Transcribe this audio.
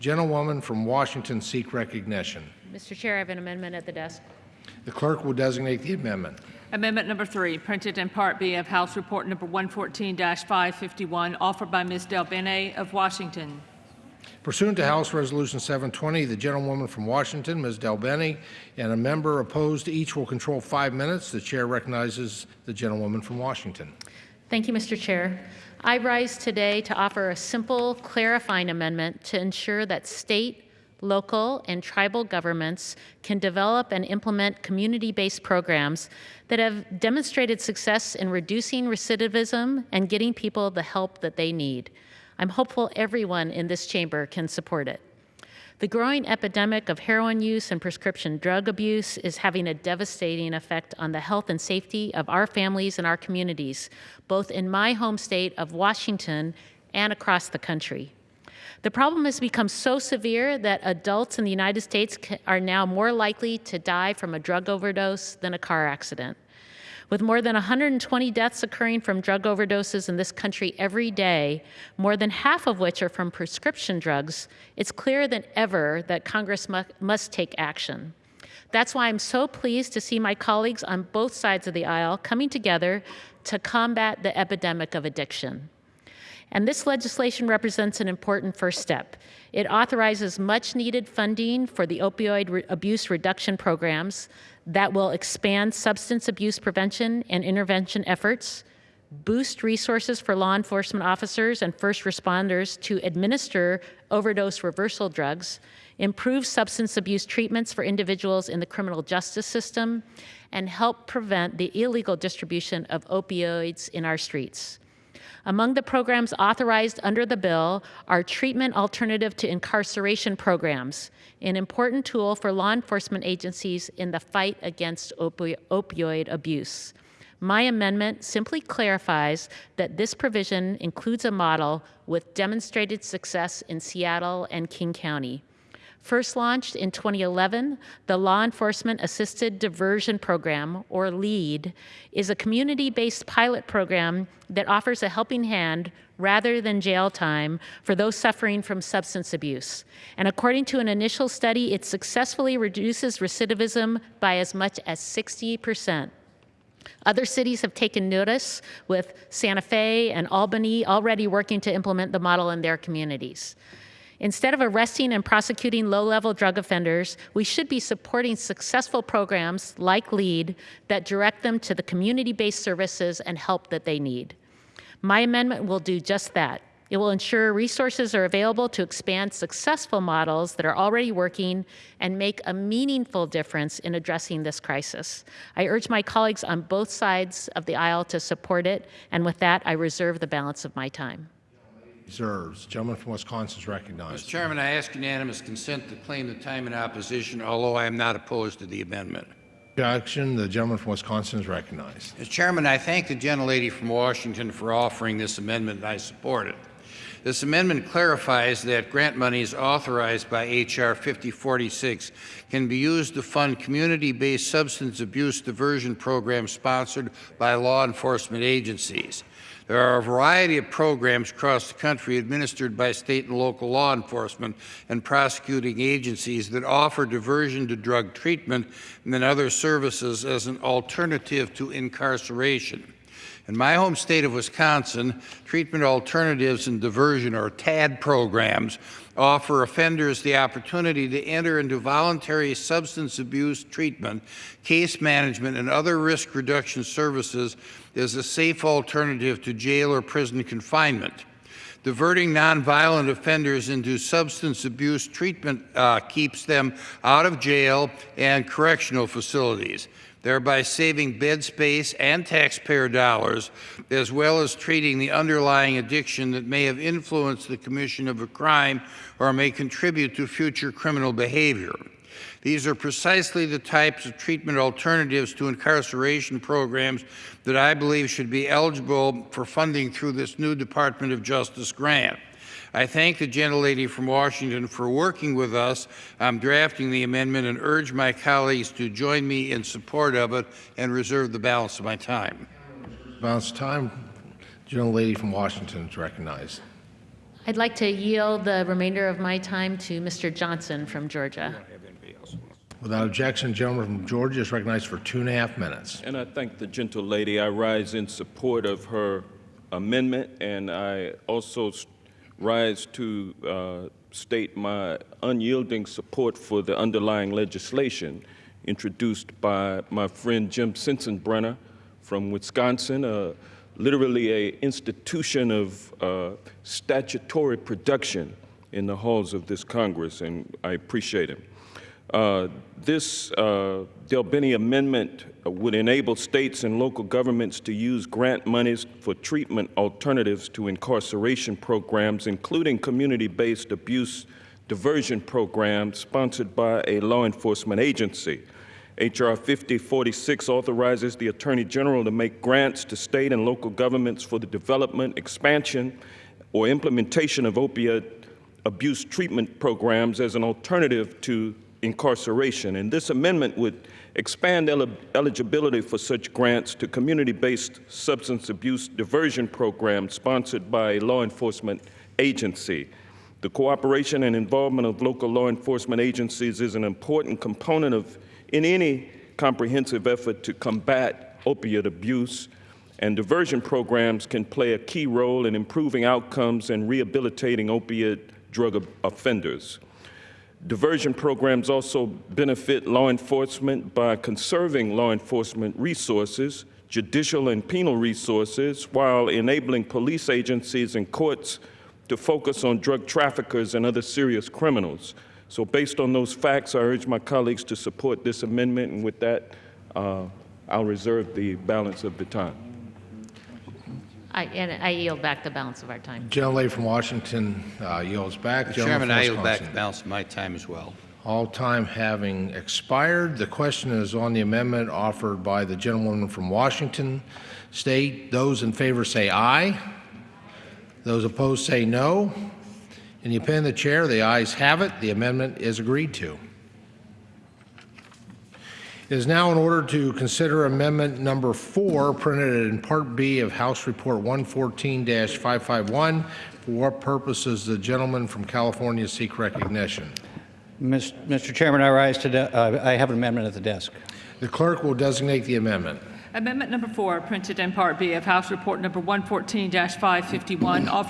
Gentlewoman from Washington seek recognition. Mr. Chair, I have an amendment at the desk. The clerk will designate the amendment. Amendment number three, printed in Part B of House Report number 114-551, offered by Ms. DelBene of Washington. Pursuant to House Resolution 720, the gentlewoman from Washington, Ms. DelBene, and a member opposed each will control five minutes. The chair recognizes the gentlewoman from Washington. Thank you, Mr. Chair. I rise today to offer a simple, clarifying amendment to ensure that state, local, and tribal governments can develop and implement community-based programs that have demonstrated success in reducing recidivism and getting people the help that they need. I'm hopeful everyone in this chamber can support it. The growing epidemic of heroin use and prescription drug abuse is having a devastating effect on the health and safety of our families and our communities, both in my home state of Washington and across the country. The problem has become so severe that adults in the United States are now more likely to die from a drug overdose than a car accident. With more than 120 deaths occurring from drug overdoses in this country every day, more than half of which are from prescription drugs, it's clearer than ever that Congress mu must take action. That's why I'm so pleased to see my colleagues on both sides of the aisle coming together to combat the epidemic of addiction. And this legislation represents an important first step. It authorizes much needed funding for the opioid re abuse reduction programs that will expand substance abuse prevention and intervention efforts, boost resources for law enforcement officers and first responders to administer overdose reversal drugs, improve substance abuse treatments for individuals in the criminal justice system, and help prevent the illegal distribution of opioids in our streets. Among the programs authorized under the bill are treatment alternative to incarceration programs, an important tool for law enforcement agencies in the fight against opi opioid abuse. My amendment simply clarifies that this provision includes a model with demonstrated success in Seattle and King County. First launched in 2011, the Law Enforcement Assisted Diversion Program, or LEAD, is a community-based pilot program that offers a helping hand rather than jail time for those suffering from substance abuse. And according to an initial study, it successfully reduces recidivism by as much as 60 percent. Other cities have taken notice, with Santa Fe and Albany already working to implement the model in their communities. Instead of arresting and prosecuting low-level drug offenders, we should be supporting successful programs like LEAD that direct them to the community-based services and help that they need. My amendment will do just that. It will ensure resources are available to expand successful models that are already working and make a meaningful difference in addressing this crisis. I urge my colleagues on both sides of the aisle to support it, and with that, I reserve the balance of my time. Reserves. Gentleman from Wisconsin is recognized. Mr. Chairman, I ask unanimous consent to claim the time in opposition, although I am not opposed to the amendment. Objection. The gentleman from Wisconsin is recognized. Mr. Chairman, I thank the gentlelady from Washington for offering this amendment, and I support it. This amendment clarifies that grant monies authorized by H.R. 5046 can be used to fund community-based substance abuse diversion programs sponsored by law enforcement agencies. There are a variety of programs across the country administered by state and local law enforcement and prosecuting agencies that offer diversion to drug treatment and other services as an alternative to incarceration. In my home state of Wisconsin, treatment alternatives and diversion, or TAD programs, offer offenders the opportunity to enter into voluntary substance abuse treatment, case management, and other risk reduction services as a safe alternative to jail or prison confinement. Diverting nonviolent offenders into substance abuse treatment uh, keeps them out of jail and correctional facilities, thereby saving bed space and taxpayer dollars, as well as treating the underlying addiction that may have influenced the commission of a crime or may contribute to future criminal behavior. These are precisely the types of treatment alternatives to incarceration programs that I believe should be eligible for funding through this new Department of Justice grant. I thank the gentlelady from Washington for working with us on drafting the amendment and urge my colleagues to join me in support of it and reserve the balance of my time. Balance time. Gentlelady from Washington is recognized. I'd like to yield the remainder of my time to Mr. Johnson from Georgia. Without objection, the gentleman from Georgia is recognized for two and a half minutes. And I thank the gentle lady. I rise in support of her amendment, and I also rise to uh, state my unyielding support for the underlying legislation introduced by my friend Jim Sensenbrenner from Wisconsin, uh, literally a institution of uh, statutory production in the halls of this Congress, and I appreciate him. Uh, This uh, DelBene amendment would enable states and local governments to use grant monies for treatment alternatives to incarceration programs, including community-based abuse diversion programs sponsored by a law enforcement agency. H.R. 5046 authorizes the Attorney General to make grants to state and local governments for the development, expansion, or implementation of opiate abuse treatment programs as an alternative to incarceration. And this amendment would expand eli- eligibility for such grants to community-based substance abuse diversion programs sponsored by a law enforcement agency. The cooperation and involvement of local law enforcement agencies is an important component of in any comprehensive effort to combat opiate abuse, and diversion programs can play a key role in improving outcomes and rehabilitating opiate drug offenders. Diversion programs also benefit law enforcement by conserving law enforcement resources, judicial and penal resources, while enabling police agencies and courts to focus on drug traffickers and other serious criminals. So based on those facts, I urge my colleagues to support this amendment, and with that, uh, I'll reserve the balance of the time. I- And I yield back the balance of our time. Gentlelady from Washington uh, yields back. Mr. Chairman, from I yield back the balance of my time as well. All time having expired, the question is on the amendment offered by the gentlewoman from Washington State. Those in favor say aye. Those opposed say no. In the opinion of the chair, the ayes have it. The amendment is agreed to. It is now in order to consider amendment number four, printed in Part B of House Report 114-551. For what purposes the gentleman from California seek recognition? Mr. Chairman, I rise to, uh, I have an amendment at the desk. The clerk will designate the amendment. Amendment number four, printed in Part B of House Report number 114-551, offered